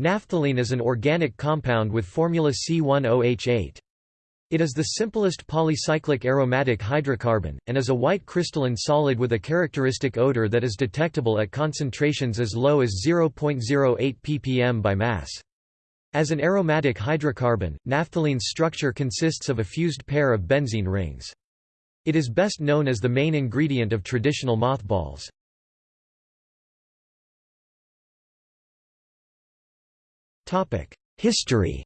Naphthalene is an organic compound with formula C10H8. It is the simplest polycyclic aromatic hydrocarbon, and is a white crystalline solid with a characteristic odor that is detectable at concentrations as low as 0.08 ppm by mass. As an aromatic hydrocarbon, naphthalene's structure consists of a fused pair of benzene rings. It is best known as the main ingredient of traditional mothballs. History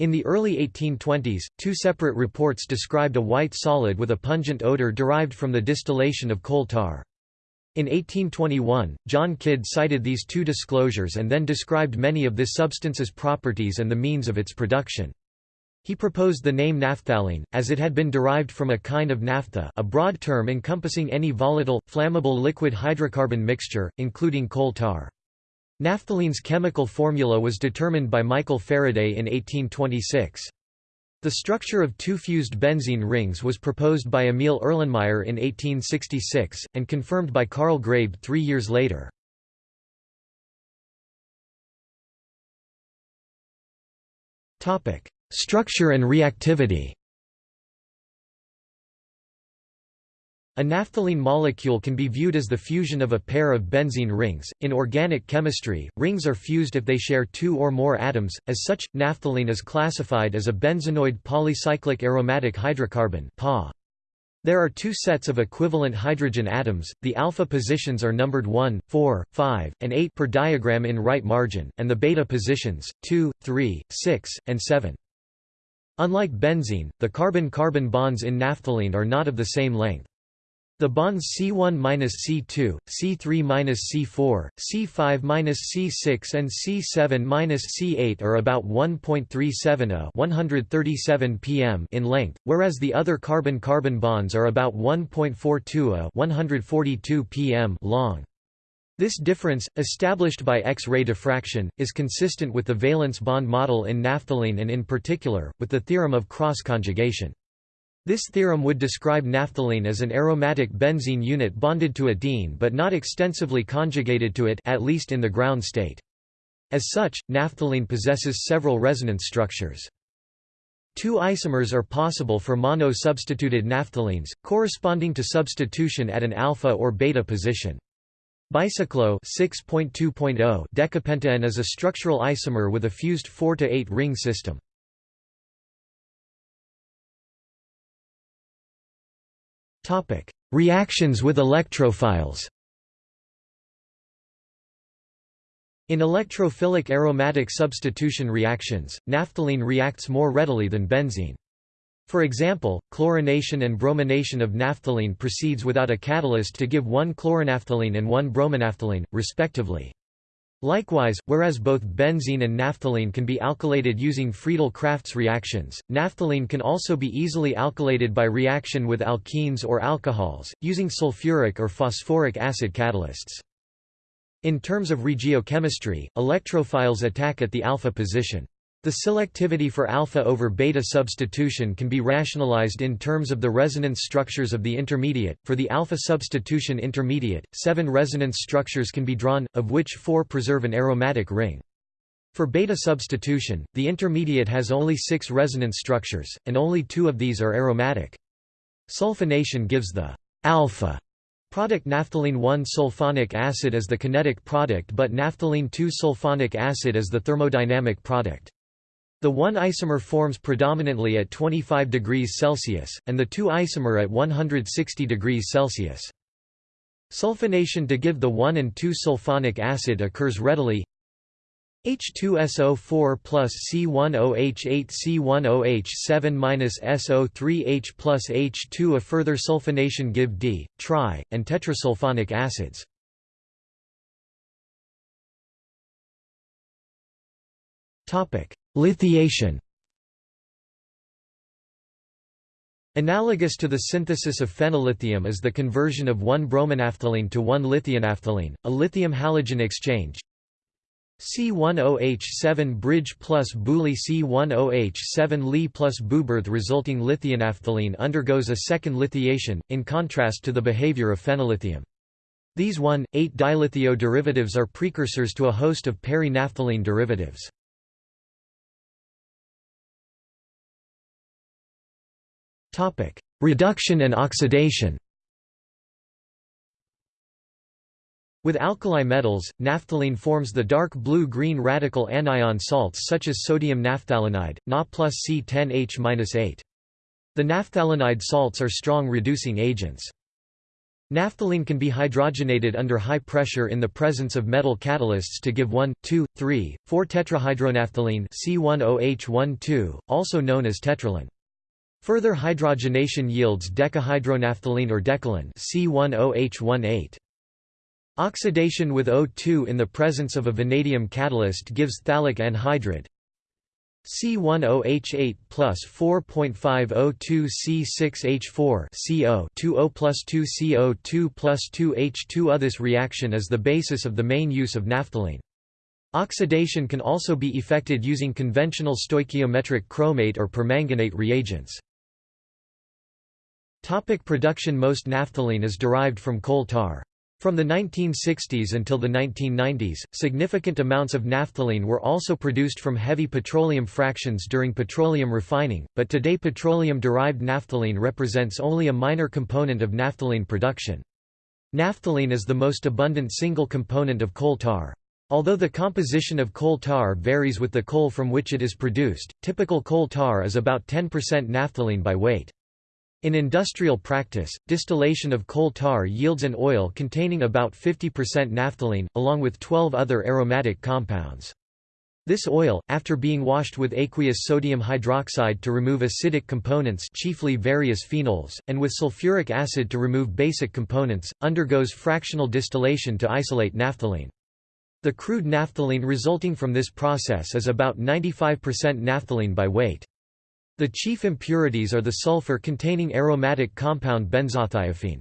In the early 1820s, two separate reports described a white solid with a pungent odor derived from the distillation of coal tar. In 1821, John Kidd cited these two disclosures and then described many of this substance's properties and the means of its production. He proposed the name naphthalene, as it had been derived from a kind of naphtha a broad term encompassing any volatile, flammable liquid hydrocarbon mixture, including coal tar. Naphthalene's chemical formula was determined by Michael Faraday in 1826. The structure of two fused benzene rings was proposed by Emil Erlenmeyer in 1866, and confirmed by Karl Graebe three years later. Structure and reactivity A naphthalene molecule can be viewed as the fusion of a pair of benzene rings. In organic chemistry, rings are fused if they share two or more atoms. As such, naphthalene is classified as a benzenoid polycyclic aromatic hydrocarbon. There are two sets of equivalent hydrogen atoms, the alpha positions are numbered 1, 4, 5, and 8 per diagram in right margin, and the beta positions, 2, 3, 6, and 7. Unlike benzene, the carbon-carbon bonds in naphthalene are not of the same length. The bonds C1-C2, C3-C4, C5-C6 and C7-C8 are about 1.370 137 pm in length, whereas the other carbon-carbon bonds are about 1.420 142 pm long. This difference, established by X-ray diffraction, is consistent with the valence bond model in naphthalene and in particular, with the theorem of cross-conjugation. This theorem would describe naphthalene as an aromatic benzene unit bonded to a diene but not extensively conjugated to it at least in the ground state. As such, naphthalene possesses several resonance structures. Two isomers are possible for mono-substituted naphthalenes, corresponding to substitution at an alpha or beta position. Bicyclo 6.2.0 decapentaene is a structural isomer with a fused 4 to 8 ring system. Topic: Reactions with electrophiles. In electrophilic aromatic substitution reactions, naphthalene reacts more readily than benzene. For example, chlorination and bromination of naphthalene proceeds without a catalyst to give one chloronaphthalene and one bromonaphthalene, respectively. Likewise, whereas both benzene and naphthalene can be alkylated using Friedel-Crafts reactions, naphthalene can also be easily alkylated by reaction with alkenes or alcohols, using sulfuric or phosphoric acid catalysts. In terms of regiochemistry, electrophiles attack at the alpha position. The selectivity for alpha over beta substitution can be rationalized in terms of the resonance structures of the intermediate. For the alpha substitution intermediate, seven resonance structures can be drawn, of which four preserve an aromatic ring. For beta substitution, the intermediate has only six resonance structures, and only two of these are aromatic. Sulfonation gives the alpha product naphthalene 1-sulfonic acid as the kinetic product but naphthalene 2-sulfonic acid as the thermodynamic product. The one isomer forms predominantly at 25 degrees Celsius, and the two isomer at 160 degrees Celsius. Sulfonation to give the 1 and 2 sulfonic acid occurs readily H2SO4 plus C10H8 C10H7 minus SO3H plus H2 A further sulfonation give di, tri, and tetrasulfonic acids. Lithiation Analogous to the synthesis of phenyllithium is the conversion of one bromonaphthalene to one lithionaphthalene, a lithium-halogen exchange. C10H7 bridge plus BuLi C10H7 Li plus BuBr resulting lithionaphthalene undergoes a second lithiation, in contrast to the behavior of phenyllithium. These 1,8-dilithio derivatives are precursors to a host of peri-naphthalene derivatives. Reduction and oxidation With alkali metals, naphthalene forms the dark blue-green radical anion salts such as sodium naphthalenide, Na plus C10H-8. The naphthalenide salts are strong reducing agents. Naphthalene can be hydrogenated under high pressure in the presence of metal catalysts to give 1, 2, 3, 4 tetrahydronaphthalene C10H12, also known as tetralin. Further hydrogenation yields decahydronaphthalene or decalin C10H18. Oxidation with O2 in the presence of a vanadium catalyst gives phthalic anhydride C10H8 plus 4.5O2C6H4 CO 2O plus 2CO2 plus 2H2O. This reaction is the basis of the main use of naphthalene. Oxidation can also be effected using conventional stoichiometric chromate or permanganate reagents. Topic production Most naphthalene is derived from coal tar. From the 1960s until the 1990s, significant amounts of naphthalene were also produced from heavy petroleum fractions during petroleum refining, but today petroleum-derived naphthalene represents only a minor component of naphthalene production. Naphthalene is the most abundant single component of coal tar. Although the composition of coal tar varies with the coal from which it is produced, typical coal tar is about 10% naphthalene by weight. In industrial practice, distillation of coal tar yields an oil containing about 50% naphthalene, along with 12 other aromatic compounds. This oil, after being washed with aqueous sodium hydroxide to remove acidic components chiefly various phenols, and with sulfuric acid to remove basic components, undergoes fractional distillation to isolate naphthalene. The crude naphthalene resulting from this process is about 95% naphthalene by weight. The chief impurities are the sulfur-containing aromatic compound benzothiophene.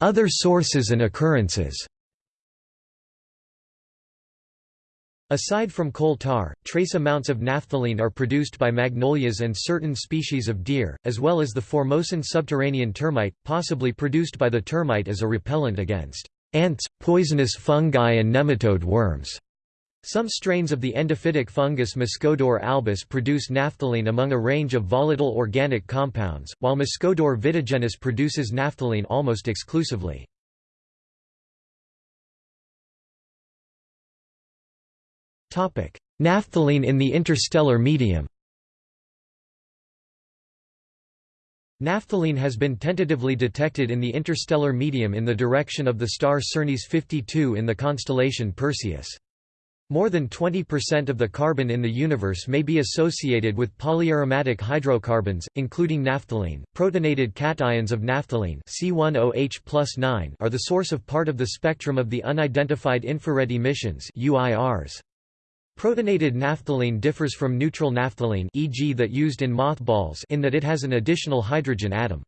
Other sources and occurrences Aside from coal tar, trace amounts of naphthalene are produced by magnolias and certain species of deer, as well as the Formosan subterranean termite, possibly produced by the termite as a repellent against ants, poisonous fungi and nematode worms. Some strains of the endophytic fungus Muscodor albus produce naphthalene among a range of volatile organic compounds, while Muscodor vitigenus produces naphthalene almost exclusively. Naphthalene in the interstellar medium Naphthalene has been tentatively detected in the interstellar medium in the direction of the star Cernis 52 in the constellation Perseus. More than 20% of the carbon in the universe may be associated with polyaromatic hydrocarbons, including naphthalene. Protonated cations of naphthalene C10H are the source of part of the spectrum of the unidentified infrared emissions UIRs. Protonated naphthalene differs from neutral naphthalene e.g. that used in mothballs in that it has an additional hydrogen atom.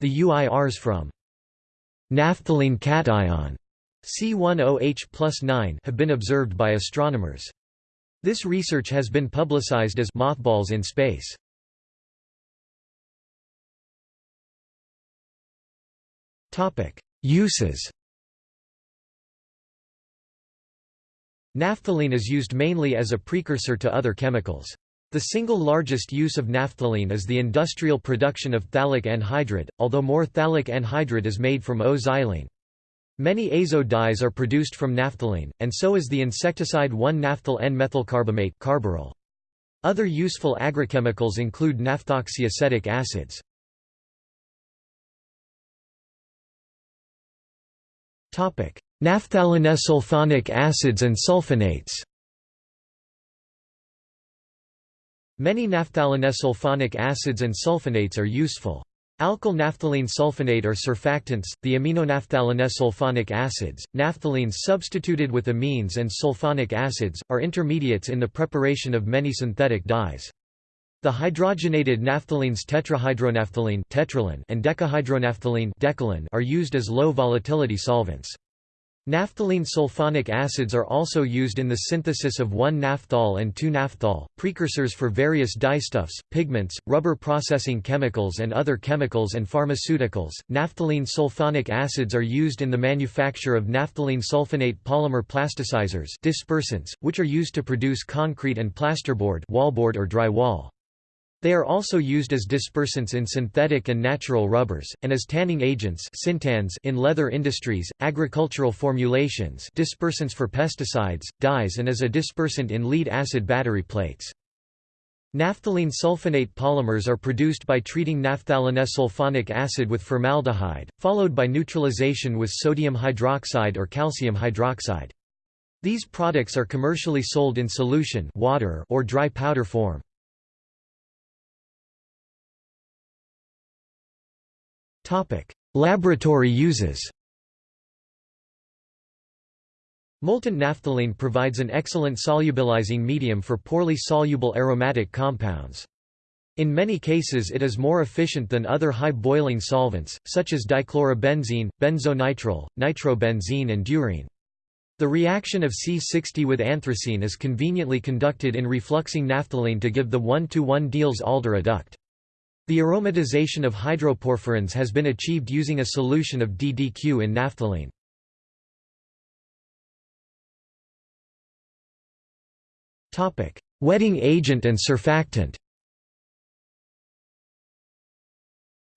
The UIRs from naphthalene cation C10H plus 9 have been observed by astronomers. This research has been publicized as mothballs in space. Uses Naphthalene is used mainly as a precursor to other chemicals. The single largest use of naphthalene is the industrial production of phthalic anhydride, although more phthalic anhydride is made from O-xylene. Many azo dyes are produced from naphthalene, and so is the insecticide 1-naphthyl N-methylcarbamate carbaryl. Other useful agrochemicals include naphthoxyacetic acids. Naphthalenosulfonic acids and sulfonates Many naphthalenosulfonic acids and sulfonates are useful. Alkyl naphthalene sulfonate are surfactants, the aminonaphthalenosulfonic acids, naphthalenes substituted with amines and sulfonic acids, are intermediates in the preparation of many synthetic dyes. The hydrogenated naphthalenes tetrahydronaphthalene and decahydronaphthalene are used as low volatility solvents. Naphthalene sulfonic acids are also used in the synthesis of 1-naphthol and 2-naphthol, precursors for various dyestuffs, pigments, rubber processing chemicals and other chemicals and pharmaceuticals. Naphthalene sulfonic acids are used in the manufacture of naphthalene sulfonate polymer plasticizers dispersants, which are used to produce concrete and plasterboard wallboard or drywall. They are also used as dispersants in synthetic and natural rubbers, and as tanning agents in leather industries, agricultural formulations dispersants for pesticides, dyes and as a dispersant in lead-acid battery plates. Naphthalene sulfonate polymers are produced by treating naphthalene acid with formaldehyde, followed by neutralization with sodium hydroxide or calcium hydroxide. These products are commercially sold in solution water or dry powder form. Laboratory uses Molten naphthalene provides an excellent solubilizing medium for poorly soluble aromatic compounds. In many cases it is more efficient than other high-boiling solvents, such as dichlorobenzene, benzonitrile, nitrobenzene and durene. The reaction of C60 with anthracene is conveniently conducted in refluxing naphthalene to give the 1-to-1 Diels-Alder adduct. The aromatization of hydroporphyrins has been achieved using a solution of DDQ in naphthalene. Wetting agent and surfactant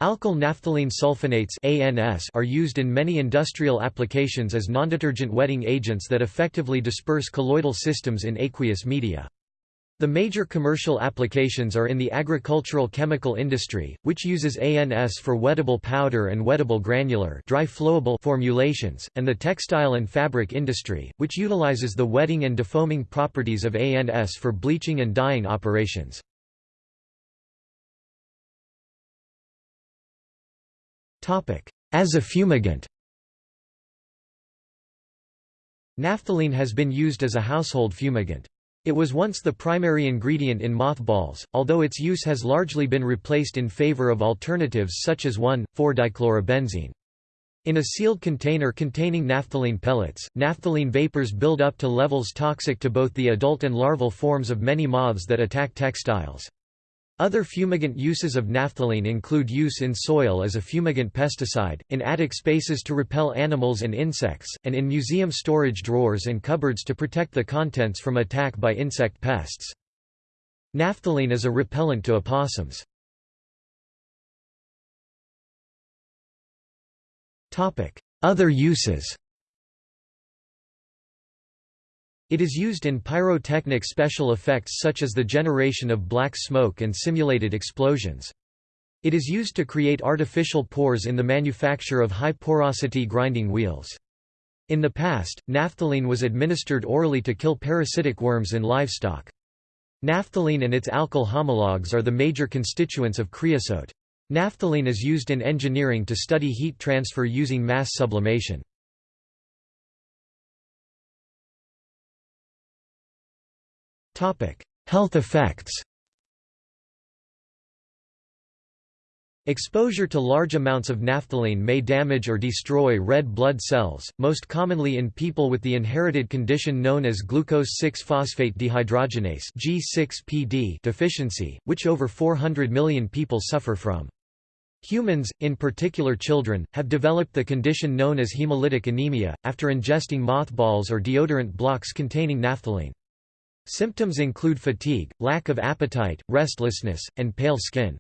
Alkyl naphthalene sulfonates ANS are used in many industrial applications as nondetergent wetting agents that effectively disperse colloidal systems in aqueous media. The major commercial applications are in the agricultural chemical industry, which uses ANS for wettable powder and wettable granular dry flowable formulations, and the textile and fabric industry, which utilizes the wetting and defoaming properties of ANS for bleaching and dyeing operations. As a fumigant Naphthalene has been used as a household fumigant. It was once the primary ingredient in mothballs, although its use has largely been replaced in favor of alternatives such as 1,4-dichlorobenzene. In a sealed container containing naphthalene pellets, naphthalene vapors build up to levels toxic to both the adult and larval forms of many moths that attack textiles. Other fumigant uses of naphthalene include use in soil as a fumigant pesticide, in attic spaces to repel animals and insects, and in museum storage drawers and cupboards to protect the contents from attack by insect pests. Naphthalene is a repellent to opossums. Other uses It is used in pyrotechnic special effects such as the generation of black smoke and simulated explosions. It is used to create artificial pores in the manufacture of high-porosity grinding wheels. In the past, naphthalene was administered orally to kill parasitic worms in livestock. Naphthalene and its alkyl homologs are the major constituents of creosote. Naphthalene is used in engineering to study heat transfer using mass sublimation. Health effects Exposure to large amounts of naphthalene may damage or destroy red blood cells, most commonly in people with the inherited condition known as glucose-6-phosphate dehydrogenase G6PD deficiency, which over 400 million people suffer from. Humans, in particular children, have developed the condition known as hemolytic anemia, after ingesting mothballs or deodorant blocks containing naphthalene. Symptoms include fatigue, lack of appetite, restlessness, and pale skin.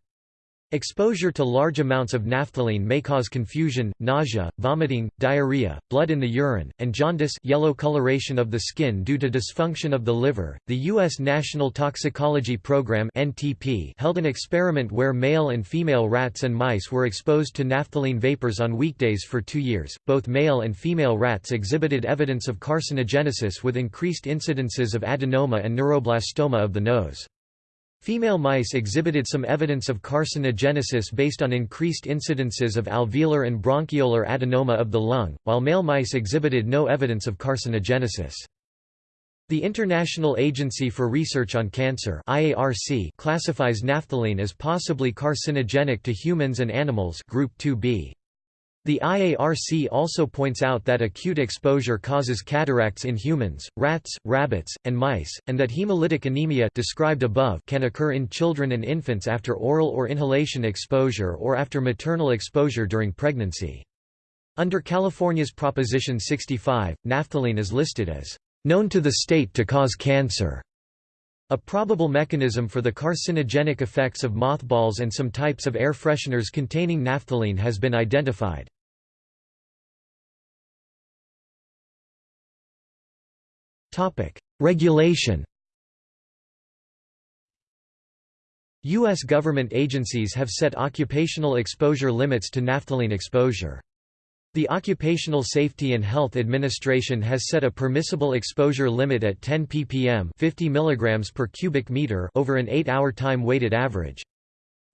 Exposure to large amounts of naphthalene may cause confusion, nausea, vomiting, diarrhea, blood in the urine, and jaundice yellow coloration of the skin due to dysfunction of the liver. The U.S. National Toxicology Program (NTP) held an experiment where male and female rats and mice were exposed to naphthalene vapors on weekdays for two years. Both male and female rats exhibited evidence of carcinogenesis with increased incidences of adenoma and neuroblastoma of the nose. Female mice exhibited some evidence of carcinogenesis based on increased incidences of alveolar and bronchiolar adenoma of the lung, while male mice exhibited no evidence of carcinogenesis. The International Agency for Research on Cancer IARC classifies naphthalene as possibly carcinogenic to humans and animals group 2b. The IARC also points out that acute exposure causes cataracts in humans, rats, rabbits, and mice, and that hemolytic anemia described above can occur in children and infants after oral or inhalation exposure or after maternal exposure during pregnancy. Under California's Proposition 65, naphthalene is listed as known to the state to cause cancer. A probable mechanism for the carcinogenic effects of mothballs and some types of air fresheners containing naphthalene has been identified. Regulation U.S. government agencies have set occupational exposure limits to naphthalene exposure. The Occupational Safety and Health Administration has set a permissible exposure limit at 10 ppm 50 mg per cubic meter over an 8-hour time-weighted average.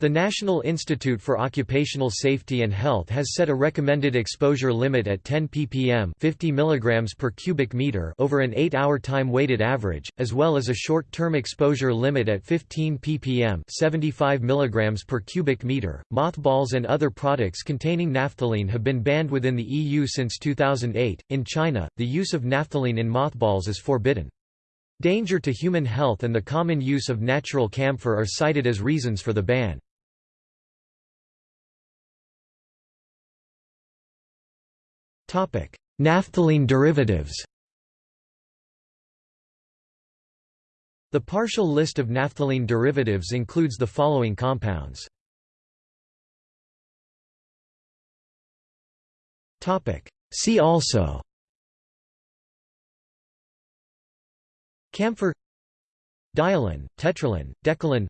The National Institute for Occupational Safety and Health has set a recommended exposure limit at 10 ppm 50 mg per cubic meter over an 8-hour time-weighted average, as well as a short-term exposure limit at 15 ppm 75 mg per cubic meter. Mothballs and other products containing naphthalene have been banned within the EU since 2008. In China, the use of naphthalene in mothballs is forbidden. Danger to human health and the common use of natural camphor are cited as reasons for the ban. Naphthalene derivatives The partial list of naphthalene derivatives includes the following compounds. See also Camphor Dialin, tetralin, decalin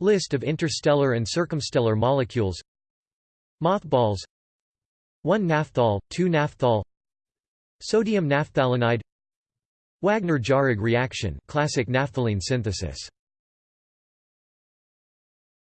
List of interstellar and circumstellar molecules Mothballs 1-naphthol, 2-naphthol Sodium naphthalenide Wagner-Jauregg reaction classic naphthalene synthesis